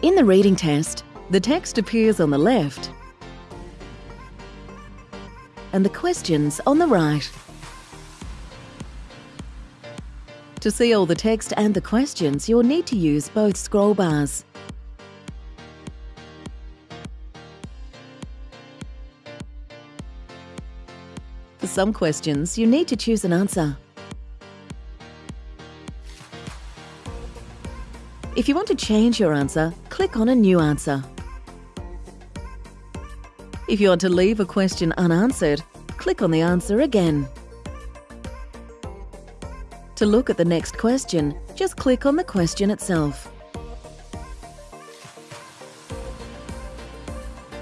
In the reading test, the text appears on the left and the questions on the right. To see all the text and the questions, you'll need to use both scroll bars. For some questions, you need to choose an answer. If you want to change your answer, click on a new answer. If you want to leave a question unanswered, click on the answer again. To look at the next question, just click on the question itself.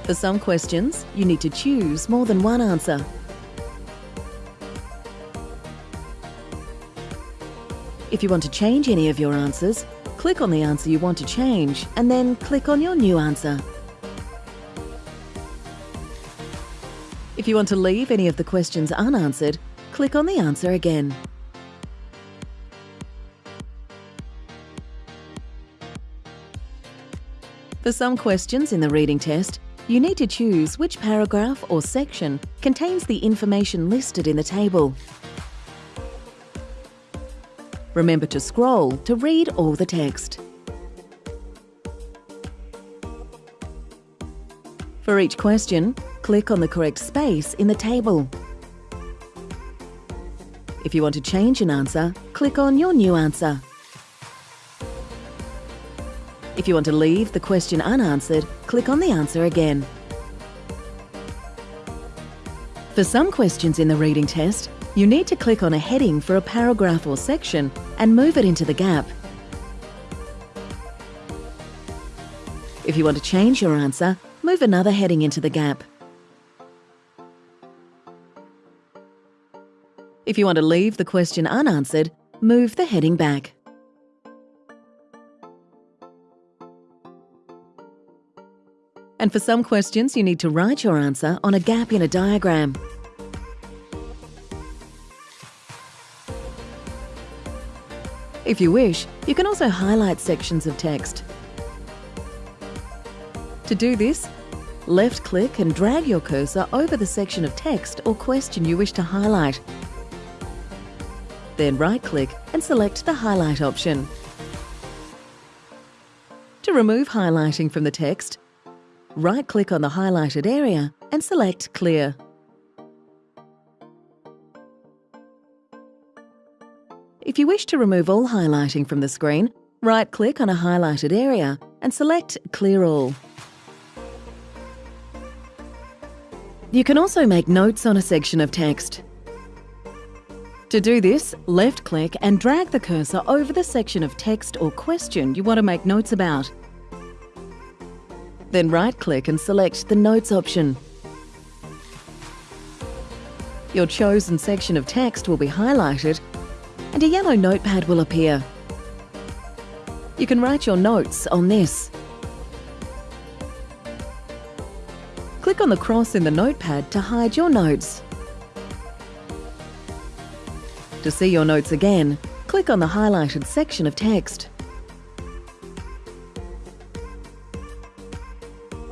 For some questions, you need to choose more than one answer. If you want to change any of your answers, click on the answer you want to change and then click on your new answer. If you want to leave any of the questions unanswered, click on the answer again. For some questions in the reading test, you need to choose which paragraph or section contains the information listed in the table. Remember to scroll to read all the text. For each question, click on the correct space in the table. If you want to change an answer, click on your new answer. If you want to leave the question unanswered, click on the answer again. For some questions in the reading test, you need to click on a heading for a paragraph or section and move it into the gap. If you want to change your answer, move another heading into the gap. If you want to leave the question unanswered, move the heading back. And for some questions, you need to write your answer on a gap in a diagram. If you wish, you can also highlight sections of text. To do this, left-click and drag your cursor over the section of text or question you wish to highlight. Then right-click and select the Highlight option. To remove highlighting from the text, right-click on the highlighted area and select Clear. If you wish to remove all highlighting from the screen, right-click on a highlighted area and select Clear All. You can also make notes on a section of text. To do this, left-click and drag the cursor over the section of text or question you want to make notes about. Then right-click and select the Notes option. Your chosen section of text will be highlighted and a yellow notepad will appear. You can write your notes on this. Click on the cross in the notepad to hide your notes. To see your notes again, click on the highlighted section of text.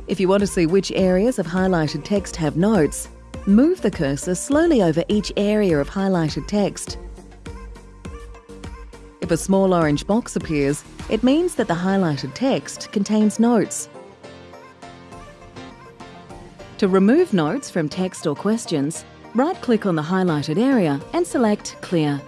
If you want to see which areas of highlighted text have notes, move the cursor slowly over each area of highlighted text. If a small orange box appears, it means that the highlighted text contains notes. To remove notes from text or questions, right-click on the highlighted area and select Clear.